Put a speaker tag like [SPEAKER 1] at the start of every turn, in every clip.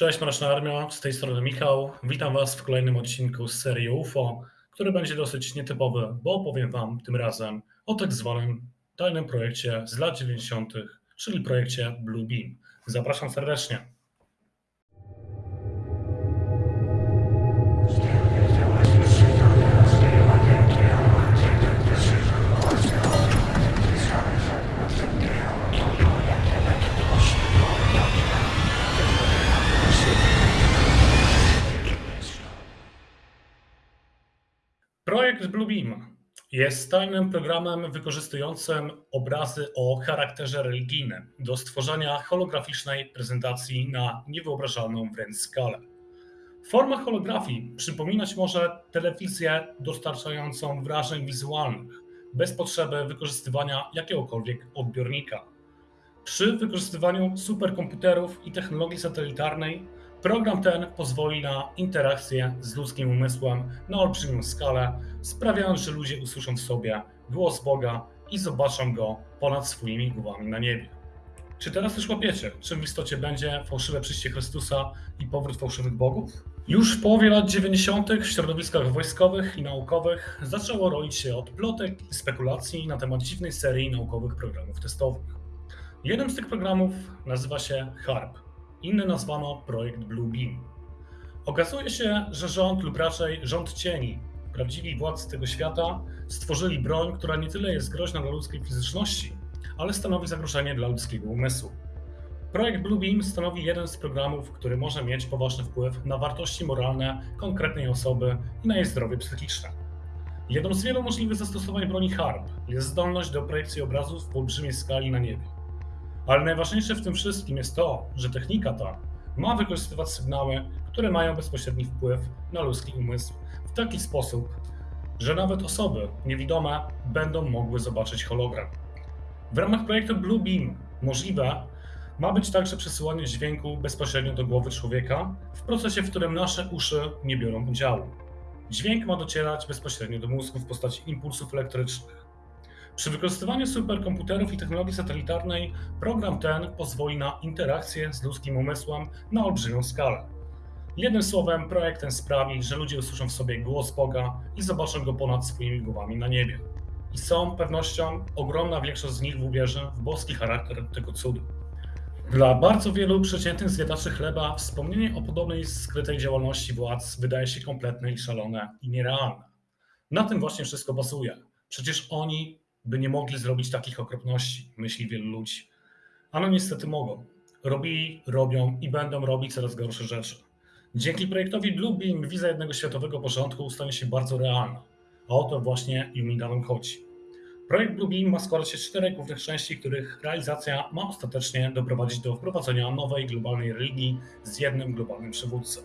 [SPEAKER 1] Cześć Mroczna Armio, z tej strony Michał. Witam Was w kolejnym odcinku z serii UFO, który będzie dosyć nietypowy, bo opowiem Wam tym razem o tak zwanym tajnym projekcie z lat 90., czyli projekcie Blue Beam. Zapraszam serdecznie. Projekt Bluebeam jest tajnym programem wykorzystującym obrazy o charakterze religijnym do stworzenia holograficznej prezentacji na niewyobrażalną wręcz skalę. Forma holografii przypominać może telewizję dostarczającą wrażeń wizualnych, bez potrzeby wykorzystywania jakiegokolwiek odbiornika. Przy wykorzystywaniu superkomputerów i technologii satelitarnej Program ten pozwoli na interakcję z ludzkim umysłem na olbrzymią skalę, sprawiając, że ludzie usłyszą w sobie głos Boga i zobaczą go ponad swoimi głowami na niebie. Czy teraz już łapiecie, czym w istocie będzie fałszywe przyjście Chrystusa i powrót fałszywych bogów? Już w połowie lat 90. w środowiskach wojskowych i naukowych zaczęło roić się od plotek i spekulacji na temat dziwnej serii naukowych programów testowych. Jeden z tych programów nazywa się HARP Inny nazwano projekt Blue Beam. Okazuje się, że rząd lub raczej rząd cieni, prawdziwi władcy tego świata, stworzyli broń, która nie tyle jest groźna dla ludzkiej fizyczności, ale stanowi zagrożenie dla ludzkiego umysłu. Projekt Blue Beam stanowi jeden z programów, który może mieć poważny wpływ na wartości moralne konkretnej osoby i na jej zdrowie psychiczne. Jedną z wielu możliwych zastosowań broni HARP jest zdolność do projekcji obrazów w olbrzymiej skali na niebie. Ale najważniejsze w tym wszystkim jest to, że technika ta ma wykorzystywać sygnały, które mają bezpośredni wpływ na ludzki umysł w taki sposób, że nawet osoby niewidome będą mogły zobaczyć hologram. W ramach projektu Blue Beam możliwe ma być także przesyłanie dźwięku bezpośrednio do głowy człowieka w procesie, w którym nasze uszy nie biorą udziału. Dźwięk ma docierać bezpośrednio do mózgu w postaci impulsów elektrycznych. Przy wykorzystywaniu superkomputerów i technologii satelitarnej program ten pozwoli na interakcję z ludzkim umysłem na olbrzymią skalę. Jednym słowem, projekt ten sprawi, że ludzie usłyszą w sobie głos Boga i zobaczą go ponad swoimi głowami na niebie. I z całą pewnością ogromna większość z nich uwierzy w boski charakter tego cudu. Dla bardzo wielu przeciętnych zjadaczy chleba wspomnienie o podobnej skrytej działalności władz wydaje się kompletne i szalone i nierealne. Na tym właśnie wszystko bazuje. Przecież oni by nie mogli zrobić takich okropności, myśli wielu ludzi. A no niestety mogą. Robili, robią i będą robić coraz gorsze rzeczy. Dzięki projektowi Bluebeam wiza jednego światowego porządku stanie się bardzo realna. A o to właśnie Jumindanom chodzi. Projekt Bluebeam ma składać się z czterech głównych części, których realizacja ma ostatecznie doprowadzić do wprowadzenia nowej globalnej religii z jednym globalnym przywódcą.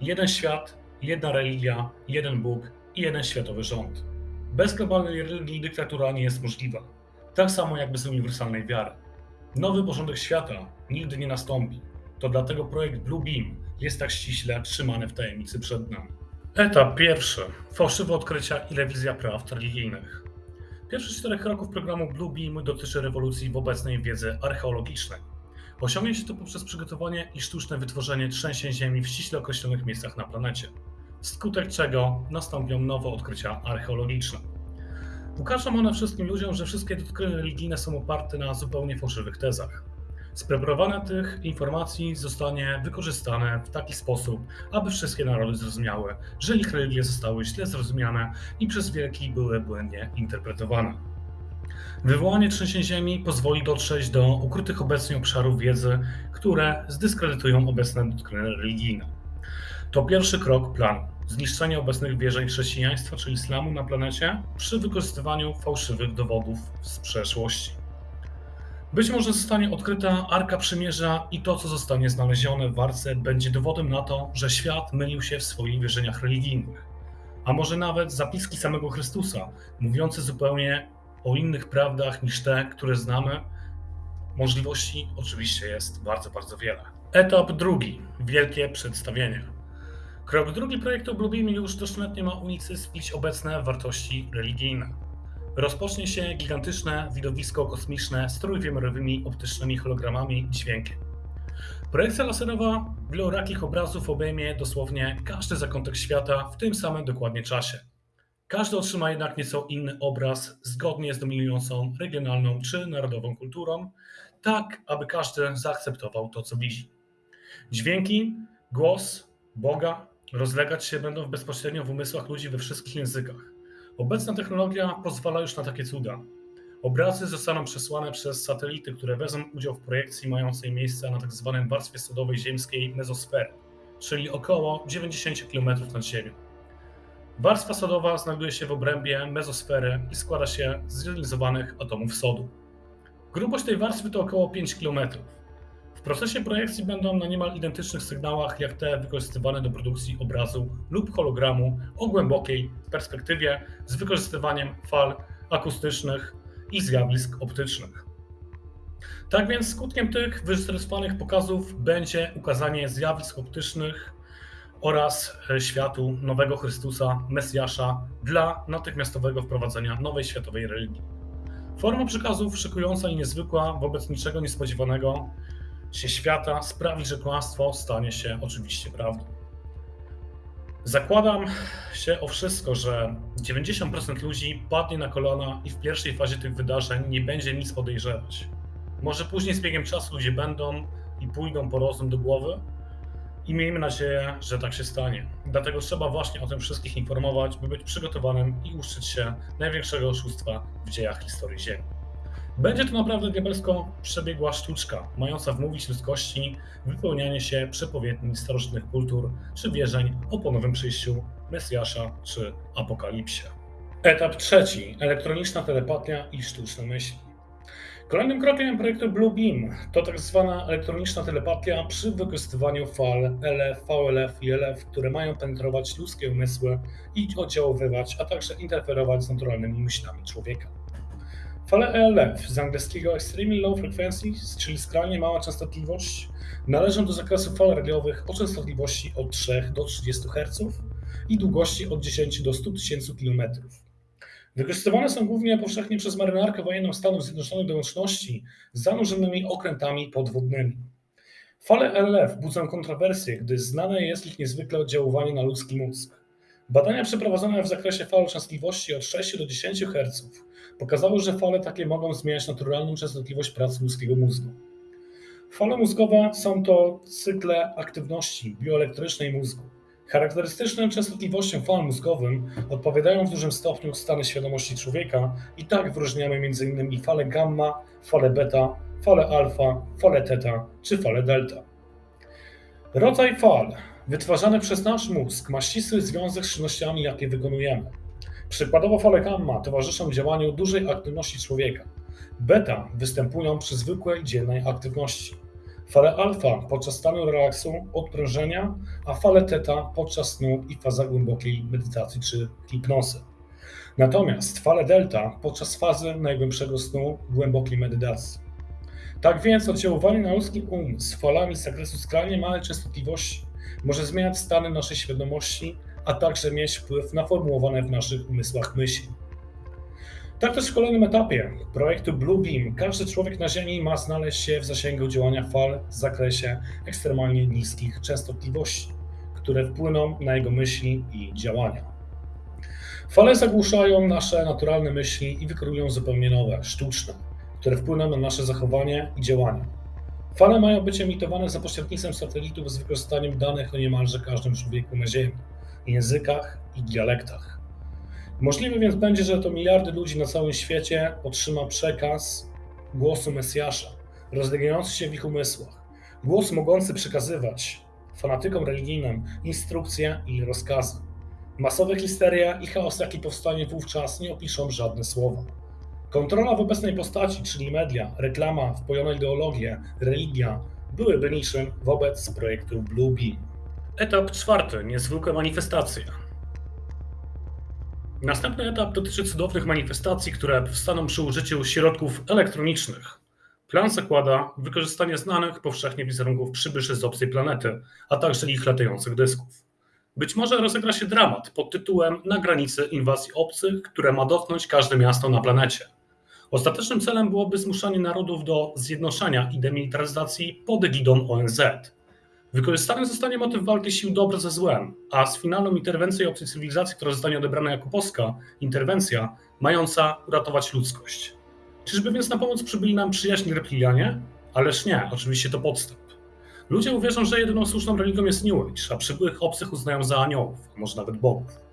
[SPEAKER 1] Jeden świat, jedna religia, jeden Bóg i jeden światowy rząd. Bez globalnej religii dyktatura nie jest możliwa. Tak samo jak bez uniwersalnej wiary. Nowy porządek świata nigdy nie nastąpi. To dlatego projekt Blue Beam jest tak ściśle trzymany w tajemnicy przed nami. Etap pierwszy. Fałszywe odkrycia i rewizja praw religijnych. Pierwszy z czterech kroków programu Blue Beam dotyczy rewolucji w obecnej wiedzy archeologicznej. Osiągnie się to poprzez przygotowanie i sztuczne wytworzenie trzęsień ziemi w ściśle określonych miejscach na planecie wskutek czego nastąpią nowe odkrycia archeologiczne. Ukażą one wszystkim ludziom, że wszystkie doktryny religijne są oparte na zupełnie fałszywych tezach. Spreparowanie tych informacji zostanie wykorzystane w taki sposób, aby wszystkie narody zrozumiały, że ich religie zostały źle zrozumiane i przez wielki były błędnie interpretowane. Wywołanie trzęsień ziemi pozwoli dotrzeć do ukrytych obecnie obszarów wiedzy, które zdyskredytują obecne doktryny religijne. To pierwszy krok planu zniszczenie obecnych wierzeń chrześcijaństwa czy islamu na planecie przy wykorzystywaniu fałszywych dowodów z przeszłości. Być może zostanie odkryta Arka Przymierza i to, co zostanie znalezione w Arce, będzie dowodem na to, że świat mylił się w swoich wierzeniach religijnych. A może nawet zapiski samego Chrystusa, mówiące zupełnie o innych prawdach niż te, które znamy. Możliwości oczywiście jest bardzo, bardzo wiele. Etap drugi. Wielkie przedstawienie. Krok drugi projektu Bluebeam już doszczętnie ma unicestwić obecne wartości religijne. Rozpocznie się gigantyczne widowisko kosmiczne z trójwymiarowymi optycznymi hologramami i dźwiękiem. Projekcja laserowa wielorakich obrazów obejmie dosłownie każdy zakątek świata w tym samym dokładnie czasie. Każdy otrzyma jednak nieco inny obraz zgodnie z dominującą regionalną czy narodową kulturą, tak aby każdy zaakceptował to, co widzi. Dźwięki, głos, Boga rozlegać się będą bezpośrednio w umysłach ludzi we wszystkich językach. Obecna technologia pozwala już na takie cuda. Obrazy zostaną przesłane przez satelity, które wezmą udział w projekcji mającej miejsce na tzw. Tak warstwie sodowej ziemskiej mezosfery, czyli około 90 km nad Ziemią. Warstwa sodowa znajduje się w obrębie mezosfery i składa się z zjonizowanych atomów sodu. Grubość tej warstwy to około 5 km. W procesie projekcji będą na niemal identycznych sygnałach jak te wykorzystywane do produkcji obrazu lub hologramu o głębokiej perspektywie z wykorzystywaniem fal akustycznych i zjawisk optycznych. Tak więc skutkiem tych wyrejestrowanych pokazów będzie ukazanie zjawisk optycznych oraz e, światu nowego Chrystusa, Mesjasza dla natychmiastowego wprowadzenia nowej światowej religii. Forma przekazów szykująca i niezwykła wobec niczego niespodziewanego się świata sprawi, że kłamstwo stanie się oczywiście prawdą. Zakładam się o wszystko, że 90% ludzi padnie na kolana i w pierwszej fazie tych wydarzeń nie będzie nic podejrzewać. Może później z biegiem czasu ludzie będą i pójdą po rozum do głowy i miejmy nadzieję, że tak się stanie. Dlatego trzeba właśnie o tym wszystkich informować, by być przygotowanym i uczyć się największego oszustwa w dziejach historii Ziemi. Będzie to naprawdę diabelsko przebiegła sztuczka, mająca wmówić ludzkości wypełnianie się przepowiedni starożytnych kultur czy wierzeń o ponownym przyjściu Mesjasza czy Apokalipsie. Etap trzeci. Elektroniczna telepatia i sztuczne myśli. Kolejnym krokiem projektu Bluebeam to tak zwana elektroniczna telepatia przy wykorzystywaniu fal LF, VLF i LF, które mają penetrować ludzkie umysły i oddziaływać, a także interferować z naturalnymi myślami człowieka. Fale ELF z angielskiego Extremely Low Frequency, czyli skrajnie mała częstotliwość, należą do zakresu fal radiowych o częstotliwości od 3 do 30 Hz i długości od 10 do 100 tysięcy km. Wykorzystywane są głównie powszechnie przez marynarkę wojenną Stanów Zjednoczonych do łączności z zanurzonymi okrętami podwodnymi. Fale ELF budzą kontrowersje, gdy znane jest ich niezwykle oddziaływanie na ludzki mózg. Badania przeprowadzone w zakresie fal częstotliwości od 6 do 10 Hz pokazały, że fale takie mogą zmieniać naturalną częstotliwość pracy ludzkiego mózgu. Fale mózgowe są to cykle aktywności bioelektrycznej mózgu. Charakterystyczną częstotliwością fal mózgowym odpowiadają w dużym stopniu stany świadomości człowieka i tak wyróżniamy m.in. fale gamma, fale beta, fale alfa, fale teta czy fale delta. Rodzaj fal wytwarzany przez nasz mózg ma ścisły związek z czynnościami, jakie wykonujemy. Przykładowo fale gamma towarzyszą działaniu dużej aktywności człowieka. Beta występują przy zwykłej dziennej aktywności. Fale alfa podczas stanu relaksu, odprężenia, a fale teta podczas snu i faza głębokiej medytacji czy hipnozy. Natomiast fale delta podczas fazy najgłębszego snu, głębokiej medytacji. Tak więc oddziaływanie na ludzki umysł falami z zakresu skrajnie małej częstotliwości może zmieniać stany naszej świadomości a także mieć wpływ na formułowane w naszych umysłach myśli. Tak też w kolejnym etapie projektu Bluebeam każdy człowiek na Ziemi ma znaleźć się w zasięgu działania fal w zakresie ekstremalnie niskich częstotliwości, które wpłyną na jego myśli i działania. Fale zagłuszają nasze naturalne myśli i wykryją zupełnie nowe, sztuczne, które wpłyną na nasze zachowanie i działania. Fale mają być emitowane za pośrednictwem satelitów z wykorzystaniem danych o niemalże każdym człowieku na Ziemi językach i dialektach. Możliwe więc będzie, że to miliardy ludzi na całym świecie otrzyma przekaz głosu Mesjasza, rozlegający się w ich umysłach. Głos mogący przekazywać fanatykom religijnym instrukcje i rozkazy. Masowe histeria i chaos, jaki powstanie wówczas, nie opiszą żadne słowa. Kontrola w obecnej postaci, czyli media, reklama, wpojona ideologia, religia, byłyby niczym wobec projektu Bluebeam. Etap czwarty. Niezwykłe manifestacje. Następny etap dotyczy cudownych manifestacji, które powstaną przy użyciu środków elektronicznych. Plan zakłada wykorzystanie znanych powszechnie wizerunków przybyszy z obcej planety, a także ich latających dysków. Być może rozegra się dramat pod tytułem Na granicy inwazji obcych, które ma dotknąć każde miasto na planecie. Ostatecznym celem byłoby zmuszanie narodów do zjednoczenia i demilitaryzacji pod egidą ONZ. Wykorzystany zostanie motyw walki sił dobra ze złem, a z finalną interwencją obcej cywilizacji, która zostanie odebrana jako polska interwencja, mająca uratować ludzkość. Czyżby więc na pomoc przybyli nam przyjaźni reptilianie? Ależ nie, oczywiście to podstęp. Ludzie uwierzą, że jedyną słuszną religią jest New Age, a przybyłych obcych uznają za aniołów, a może nawet bogów.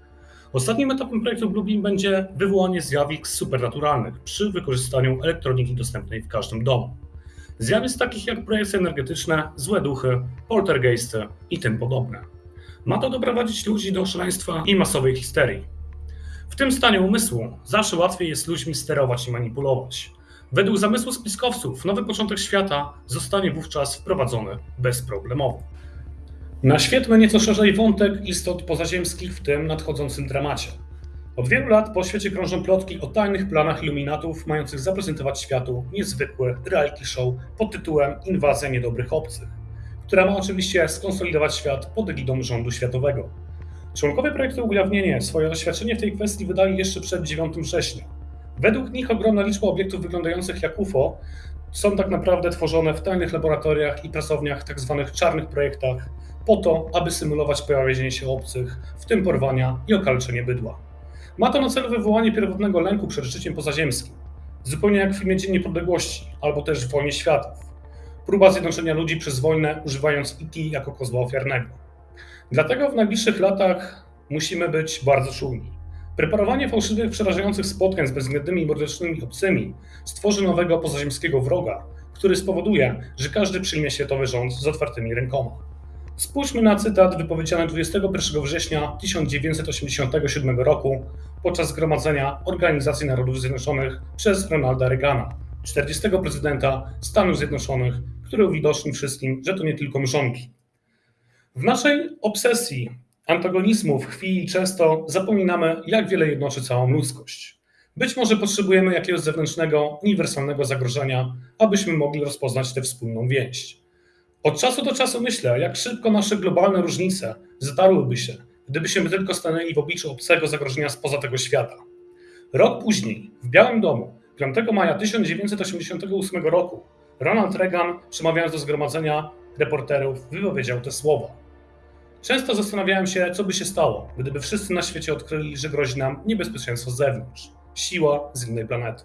[SPEAKER 1] Ostatnim etapem projektu Bluebeam będzie wywołanie zjawisk supernaturalnych przy wykorzystaniu elektroniki dostępnej w każdym domu. Zjawisk takich jak projekcje energetyczne, złe duchy, poltergeisty i tym podobne. Ma to doprowadzić ludzi do szaleństwa i masowej histerii. W tym stanie umysłu zawsze łatwiej jest ludźmi sterować i manipulować. Według zamysłu spiskowców nowy początek świata zostanie wówczas wprowadzony bezproblemowo. Naświetlmy nieco szerzej wątek istot pozaziemskich w tym nadchodzącym dramacie. Od wielu lat po świecie krążą plotki o tajnych planach iluminatów mających zaprezentować światu niezwykły reality show pod tytułem Inwazja niedobrych obcych, która ma oczywiście skonsolidować świat pod egidą rządu światowego. Członkowie projektu Ujawnienie swoje oświadczenie w tej kwestii wydali jeszcze przed 9 września. Według nich ogromna liczba obiektów wyglądających jak UFO są tak naprawdę tworzone w tajnych laboratoriach i pracowniach tzw. czarnych projektach po to, aby symulować pojawienie się obcych, w tym porwania i okaleczenie bydła. Ma to na celu wywołanie pierwotnego lęku przed życiem pozaziemskim, zupełnie jak w filmie Dzień Niepodległości albo też w Wojnie Światów. Próba zjednoczenia ludzi przez wojnę, używając IT jako kozła ofiarnego. Dlatego w najbliższych latach musimy być bardzo czujni. Preparowanie fałszywych, przerażających spotkań z bezwzględnymi mordecznymi obcymi stworzy nowego pozaziemskiego wroga, który spowoduje, że każdy przyjmie światowy rząd z otwartymi rękoma. Spójrzmy na cytat wypowiedziany 21 września 1987 roku podczas zgromadzenia Organizacji Narodów Zjednoczonych przez Ronalda Reagana, 40. prezydenta Stanów Zjednoczonych, który uwidocznił wszystkim, że to nie tylko mrzonki. W naszej obsesji antagonizmów w chwili często zapominamy, jak wiele jednoczy całą ludzkość. Być może potrzebujemy jakiegoś zewnętrznego, uniwersalnego zagrożenia, abyśmy mogli rozpoznać tę wspólną więź. Od czasu do czasu myślę, jak szybko nasze globalne różnice zatarłyby się, gdybyśmy tylko stanęli w obliczu obcego zagrożenia spoza tego świata. Rok później, w Białym Domu, 5 maja 1988 roku, Ronald Reagan, przemawiając do zgromadzenia reporterów, wypowiedział te słowa. Często zastanawiałem się, co by się stało, gdyby wszyscy na świecie odkryli, że grozi nam niebezpieczeństwo z zewnątrz, siła z innej planety.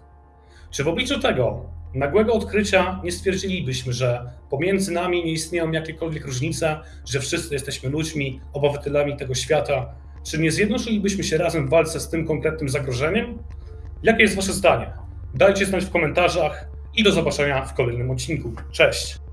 [SPEAKER 1] Czy w obliczu tego nagłego odkrycia nie stwierdzilibyśmy, że pomiędzy nami nie istnieją jakiekolwiek różnice, że wszyscy jesteśmy ludźmi, obywatelami tego świata? Czy nie zjednoczylibyśmy się razem w walce z tym konkretnym zagrożeniem? Jakie jest Wasze zdanie? Dajcie znać w komentarzach i do zobaczenia w kolejnym odcinku. Cześć!